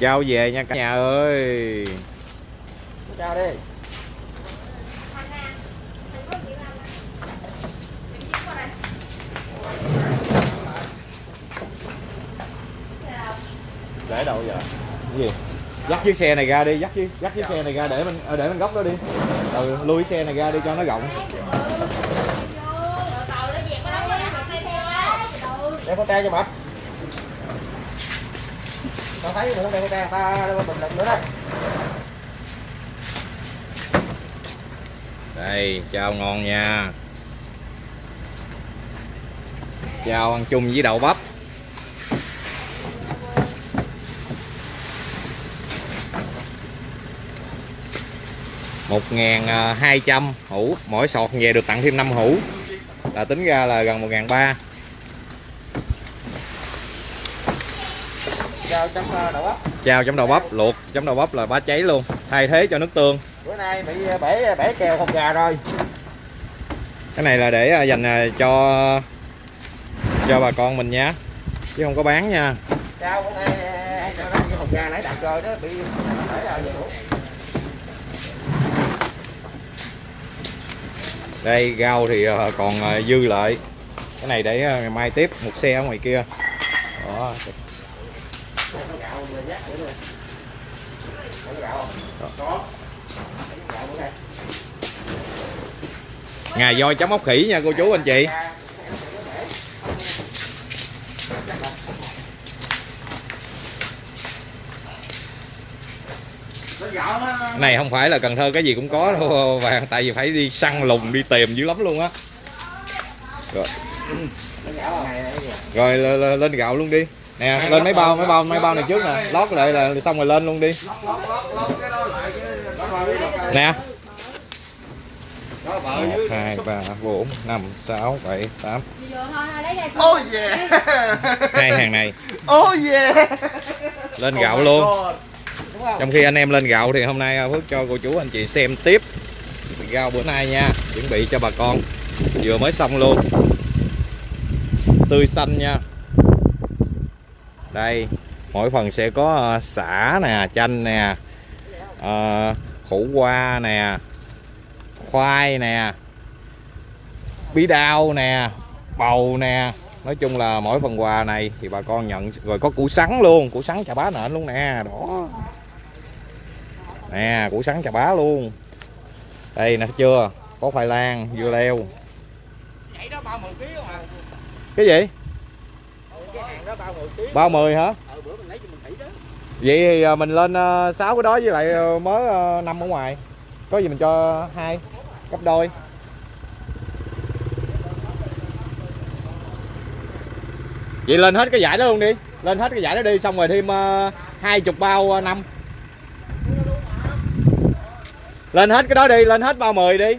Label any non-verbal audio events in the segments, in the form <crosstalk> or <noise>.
trao về nha cả nhà ơi. Chào đi. Để đâu giờ cái gì? Dắt chiếc xe này ra đi dắt chiếc dắt chiếc xe này ra để mình ờ, để mình góc đó đi. Ừ, lui xe này ra đi cho nó rộng. Đeo con tre cho mập tao thấy nữa đây đeo con ta bình luận nữa đây. Đây chao ngon nha. Chao ăn chung với đậu bắp. Một ngàn à, hai trăm hũ. Mỗi sọt về được tặng thêm 5 hũ. Là tính ra là gần một ngàn ba. Chào chấm ờ, đậu bắp. Chao chấm đậu bắp luộc chấm đậu bắp là bá cháy luôn thay thế cho nước tương. Bữa nay bị ờ, bể bể kèo không gà rồi. Cái này là để à, dành cho cho bà con mình nha chứ không có bán nha. Chào bữa nay ờ, hồng gà nãy đặt rồi đó bị đây rau thì còn dư lại. Cái này để ngày mai tiếp một xe ở ngoài kia. Đó gạo mà dắt nữa nè có gạo không có gạo bữa nay ngà voi chấm ốc khỉ nha cô chú anh chị. Này, không phải là cần thơ, cái gì cũng có đâu, vàng, tại vì phải đi săn lùng, đi tìm dữ lắm luôn á. Rồi. Rồi, lên- lên gạo luôn đi nè lên mấy bao mấy bao mấy bao này trước nè. Lót lại là xong rồi lên luôn đi. Nè. Một hai ba bốn năm sáu bảy tám. Oh yeah. Hai hàng này. Oh yeah. Lên gạo luôn. Trong khi anh em lên gạo thì hôm nay Phước cho cô chú anh chị xem tiếp. Rau bữa nay nha chuẩn bị cho bà con. Vừa mới xong luôn. Tươi xanh nha đây mỗi phần sẽ có ờ, xả nè chanh nè ờ, khổ qua nè khoai nè bí đao nè bầu nè. Nói chung là mỗi phần quà này thì bà con nhận rồi có củ sắn luôn. Củ sắn chà bá nện luôn nè đó nè củ sắn chà bá luôn. Đây nè chưa? Có khoai lang dưa leo. Vậy đó bao 10 kg mà cái gì cái hàng đó bao 10 kg bao mười hả? Ờ vậy thì à, mình lên ờ, sáu cái đó với lại ờ, mới ờ, năm ở ngoài. Có gì mình cho hai gấp đôi. Vậy lên hết cái giải đó luôn đi. Lên hết cái giải đó đi xong rồi thêm ờ, hai chục bao ờ, năm. Lên hết cái đó đi lên hết bao 10 đi.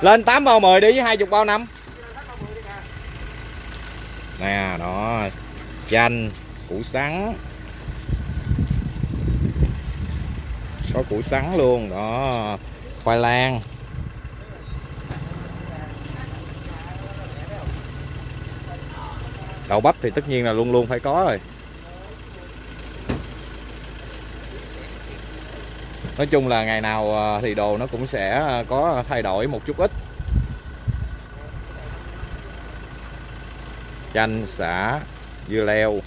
Lên 8 bao 10 đi với hai chục bao năm nè, đó. Chanh, củ sắn. Có củ sắn luôn, đó. Khoai lang. Đậu bắp thì tất nhiên là luôn luôn phải có rồi. Nói chung là ngày nào ờ, thì đồ nó cũng sẽ ờ, có thay đổi một chút ít. Chanh xả dưa leo,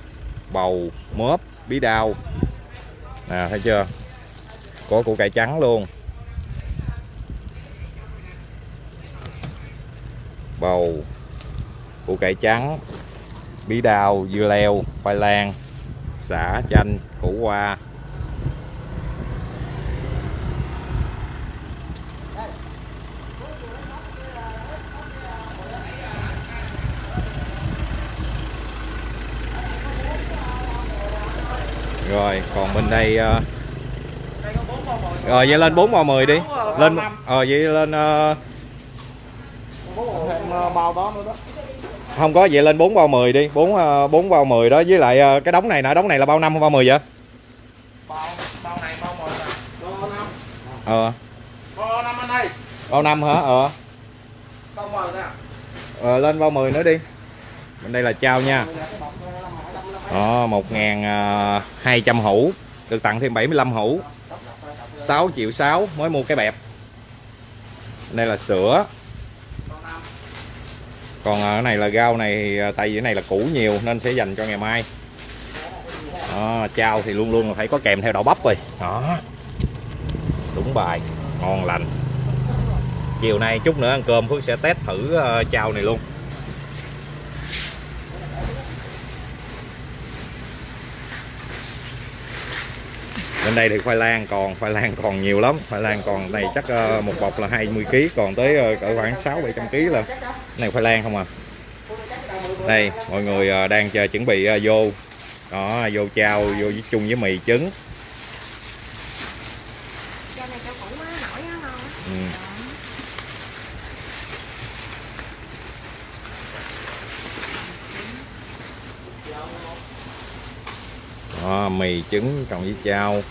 bầu, mớp, bí đao. Nè, thấy chưa? Có củ cải trắng luôn. Bầu, củ cải trắng, bí đao, dưa leo, khoai lang xả chanh, củ qua rồi, còn bên đây uh... rồi, vậy lên 4 màu 10 đi. Lên rồi ờ vậy lên uh... không có, vậy lên 4 bao 10 đi. 4 bốn 4 bao 10 đó, với lại ờ, cái đống này nè, đống này là bao năm không? Bao 10 vậy? Bao bao này bao 10 bao 5 ờ. Bao 5 anh ơi bao năm hả? Ờ. Bao 10 nè ờ lên bao 10 nữa đi. Bên đây là trao nha đó 1.200 à, hũ. Được tặng thêm 75 hũ. 6 triệu 6 mới mua cái bẹp. Đây là sữa. Còn à, cái này là rau này à, tại vì cái này là củ nhiều nên sẽ dành cho ngày mai. Đó, chao thì luôn luôn là phải có kèm theo đậu bắp rồi. Đó. Đúng bài. Ngon lành. Chiều nay chút nữa ăn cơm Phước sẽ test thử à, chao này luôn. Bên đây thì khoai lang còn, khoai lang còn nhiều lắm. Khoai lang còn này chắc ờ, một bọc là 20 kg còn tới ờ, cỡ khoảng 6 700 kg là này khoai lang không à. Đây, mọi người ờ, đang chờ chuẩn bị vô. Đó, vô chao, vô với chung với mì trứng Chai này cho củ á, nổi á ngon á. ừ đó, mì trứng cộng với chao.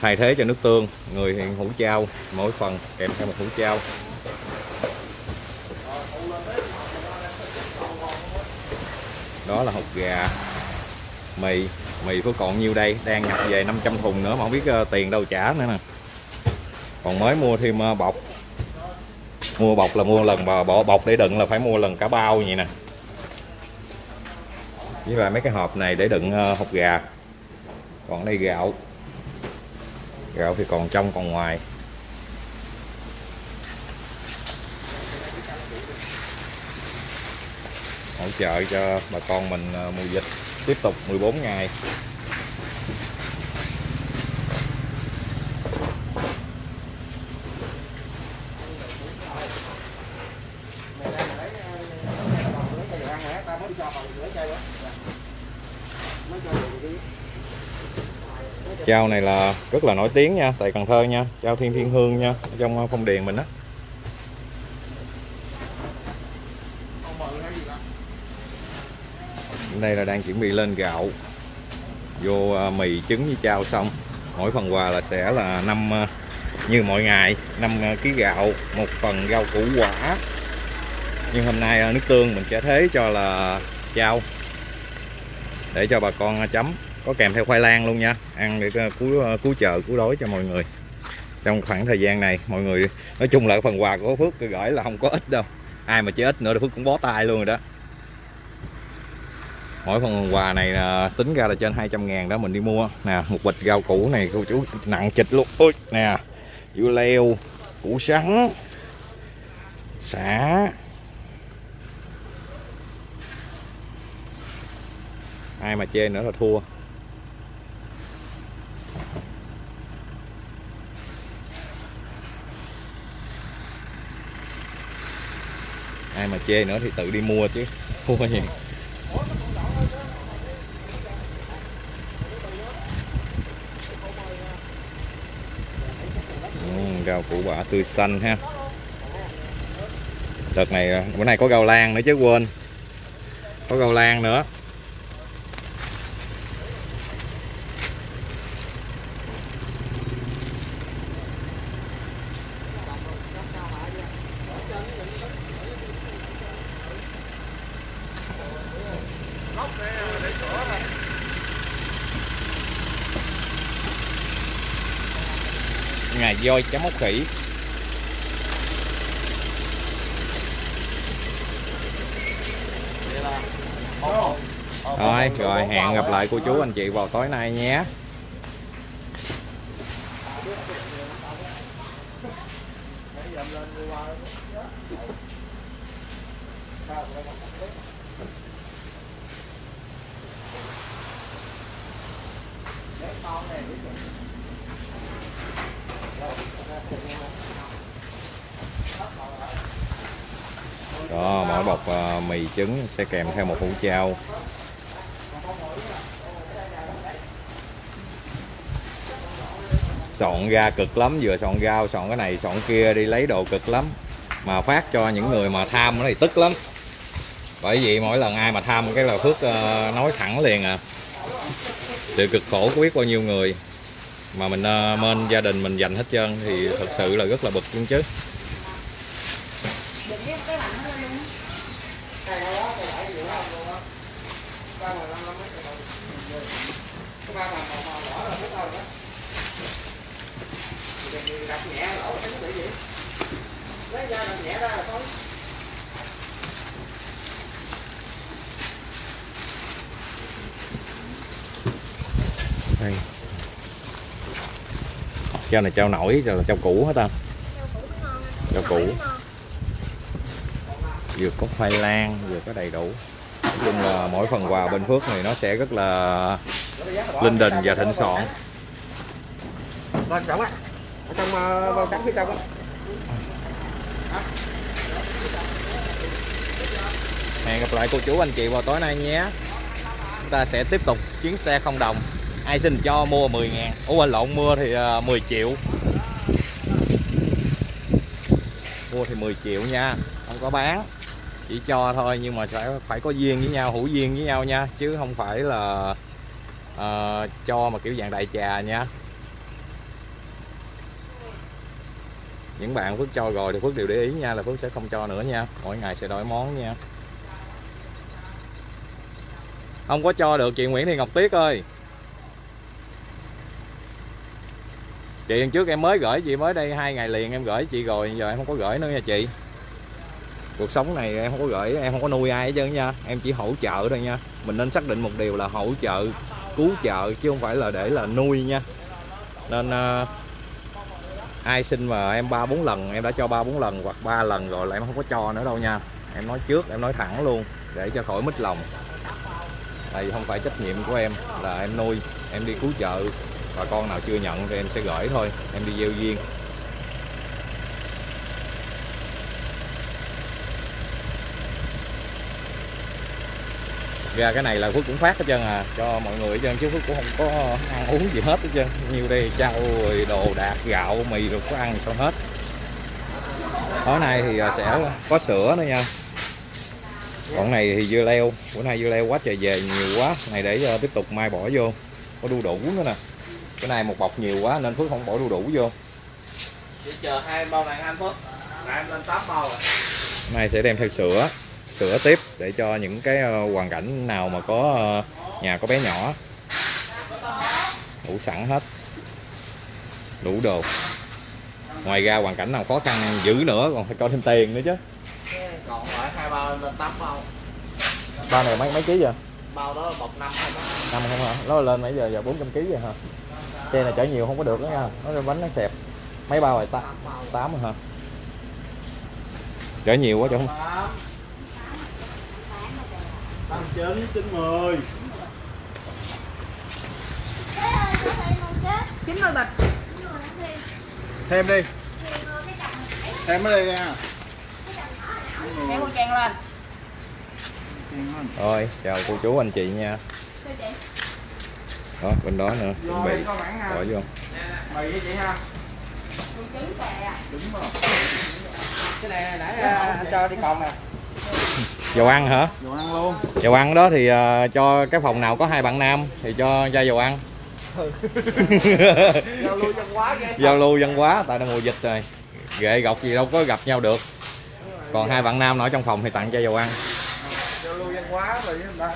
Thay thế cho nước tương người hiện hũ chao mỗi phần kèm theo một hũ chao. Đó là hột gà mì mì có còn nhiêu đây? Đang nhập về 500 thùng nữa mà không biết ờ, tiền đâu trả nữa nè. Còn mới mua thêm ờ, bọc. Mua bọc là mua lần bỏ bọc để đựng là phải mua lần cả bao vậy nè với lại mấy cái hộp này để đựng ờ, hộp gà. Còn đây gạo. Gạo thì còn trong, còn ngoài. Hỗ trợ cho bà con mình ờ, mùa dịch. Tiếp tục 14 ngày. Chao này là rất là nổi tiếng nha, tại Cần Thơ nha, chao Thiên Thiên Hương nha, trong ờ, phong điền mình á. Đây là đang chuẩn bị lên gạo vô ờ, mì trứng với chao xong. Mỗi phần quà là sẽ là năm ờ, như mọi ngày, 5 kg gạo, một phần rau củ quả. Nhưng hôm nay nước tương mình sẽ thế cho là chao để cho bà con chấm, có kèm theo khoai lang luôn nha. Ăn để cứu ờ, cứu chợ cứu đói cho mọi người. Trong khoảng thời gian này, mọi người, nói chung là phần quà của Phước gửi là không có ít đâu. Ai mà chơi ít nữa thì Phước cũng bó tay luôn rồi đó. Mỗi phần quà này ờ, tính ra là trên 200 ngàn đó mình đi mua. Nè, một bịch rau củ này, cô chú, nặng chịch luôn. Ôi, nè, dưa leo, củ sắn xả ai mà chê nữa là thua. Ai mà chê nữa thì tự đi mua chứ. <laughs> Thua gì? Ừ, rau củ quả tươi xanh ha. Đợt này, bữa nay có rau lan nữa chứ quên. Có rau lan nữa ngày voi chấm ốc khỉ. Rồi rồi, hẹn gặp lại cô chú anh chị vào tối nay nhé. Đó mỗi bọc uh, mì trứng sẽ kèm theo một hũ chao. Soạn ra cực lắm vừa soạn rau soạn cái này soạn kia đi lấy đồ cực lắm. Mà phát cho những người mà tham nó thì tức lắm. Bởi vì mỗi lần ai mà tham cái là phước uh, nói thẳng liền à. Sự cực khổ của biết bao nhiêu người mà mình ờ, uh, mên gia đình mình dành hết trơn thì thật sự là rất là bực luôn chứ đập nhẹ lỗ cái bị gì lấy ra đập nhẹ ra là thôi đây trao này trao nổi rồi là trao cũ. Hết ta Rau củ Rau củ. nó ngon anh. Hỏi nó ngon. Vừa có khoai lang vừa có đầy đủ. Nói chung là mỗi phần quà bên Phước này nó sẽ rất là linh đình và thịnh soạn. Lên trọng á ở trong bao trắng phía trong á hẹn gặp lại cô chú anh chị vào tối nay nhé. Chúng ta sẽ tiếp tục chuyến xe không đồng. Ai xin cho mua 10 ngàn. Ủa quên lộn mua thì à, 10 triệu. Mua thì 10 triệu nha. Không có bán chỉ cho thôi nhưng mà phải phải có duyên với nhau hữu duyên với nhau nha. Chứ không phải là uh, cho mà kiểu dạng đại trà nha. Những bạn Phước cho rồi thì Phước đều để ý nha là Phước sẽ không cho nữa nha. Mỗi ngày sẽ đổi món nha. Không có cho được chị Nguyễn Thị Ngọc Tuyết ơi. Chị lần trước em mới gửi chị mới đây hai ngày liền em gửi chị rồi giờ em không có gửi nữa nha chị cuộc sống này em không có gửi em không có nuôi ai hết trơn nha. Em chỉ hỗ trợ thôi nha. Mình nên xác định một điều là hỗ trợ cứu trợ chứ không phải là để là nuôi nha. Nên uh, ai xin mà em ba bốn lần em đã cho ba bốn lần hoặc ba lần rồi là em không có cho nữa đâu nha. Em nói trước em nói thẳng luôn để cho khỏi mít lòng. Tại vì không phải trách nhiệm của em là em nuôi em đi cứu trợ. Bà con nào chưa nhận thì em sẽ gửi thôi em đi gieo duyên. Ra cái này là Phước cũng phát hết trơn à cho mọi người hết trơn chứ Phước cũng không có ăn uống gì hết hết trơn. Nhiều đây trao rồi đồ đạc gạo mì rồi có ăn sao hết. Tối nay thì à, sẽ có sữa nữa nha. Còn này thì dưa leo bữa nay dưa leo quá trời về nhiều quá. Này để ờ, tiếp tục mai bỏ vô có đu đủ nữa nè. Cái này một bọc nhiều quá nên Phước không bỏ đu đủ vô. Chỉ chờ hai bao này anh Phước là em lên 8 bao rồi. Này sẽ đem theo sữa sữa tiếp để cho những cái ờ, hoàn cảnh nào mà có ờ, nhà có bé nhỏ. Đủ sẵn hết. Đủ đồ. Ngoài ra hoàn cảnh nào khó khăn dữ nữa còn phải có thêm tiền nữa chứ. Còn lại hai bao lên 8 bao ba này mấy mấy ký vậy? Bao đó bọc năm không năm không hả? Nó lên nãy giờ giờ 400 kg vậy hả? Xe này chở nhiều không có được đó nha. Nó bánh nó xẹp. Mấy bao rồi? Ta tám bao. tám hả? Chở nhiều quá chứ không tám tám chín chín mười. Chín mươi bịch thêm đi. Thêm mới đi nha trang lên. Rồi chào cô chú anh chị nha. Đó bên đó nữa chuẩn bị. Ha bỏ vô. Mì với chị ha. Con trứng kìa đúng rồi. Cái này nãy à, anh cho đi còn nè dầu ăn hả? Đồ ăn luôn. Dầu ăn đó thì ờ, cho cái phòng nào có hai bạn nam thì cho ra dầu ăn. <laughs> Giao lưu chân quá ghê giao lưu văn hóa tại nó mùa dịch rồi. Ghệ gọc gì đâu có gặp nhau được. Còn hai bạn nam ở trong phòng thì tặng cho dầu ăn. Giao lưu văn hóa rồi ta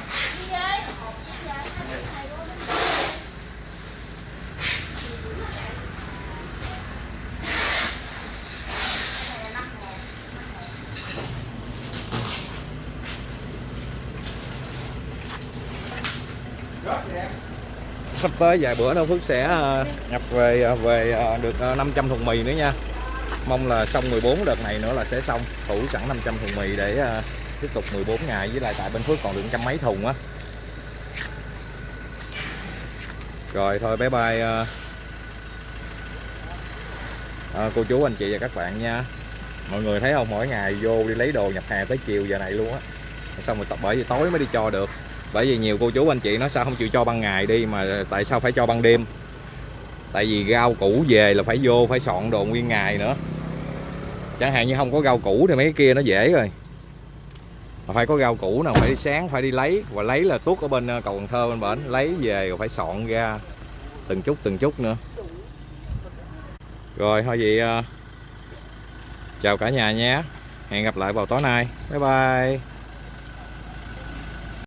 sắp tới vài bữa nữa Phước sẽ ờ, nhập về ờ, về ờ, được 500 thùng mì nữa nha. Mong là xong 14 đợt này nữa là sẽ xong thủ sẵn 500 thùng mì để tiếp tục 14 ngày. Với lại tại bên Phước còn được trăm mấy thùng á. Rồi thôi bye bye à, cô chú anh chị và các bạn nha. Mọi người thấy không? Mỗi ngày vô đi lấy đồ nhập hàng tới chiều giờ này luôn á. Xong rồi tập bởi vì tối mới đi cho được bởi vì nhiều cô chú anh chị nói sao không chịu cho ban ngày đi mà tại sao phải cho ban đêm? Tại vì rau củ về là phải vô, phải soạn đồ nguyên ngày nữa. Chẳng hạn như không có rau củ thì mấy cái kia nó dễ rồi. Mà phải có rau củ nào phải đi sáng, phải đi lấy. Và lấy là tuốt ở bên ờ, cầu Cần Thơ bên bển. Lấy về rồi phải soạn ra từng chút từng chút nữa. Rồi, thôi vậy ờ, chào cả nhà nhé. Hẹn gặp lại vào tối nay. Bye bye.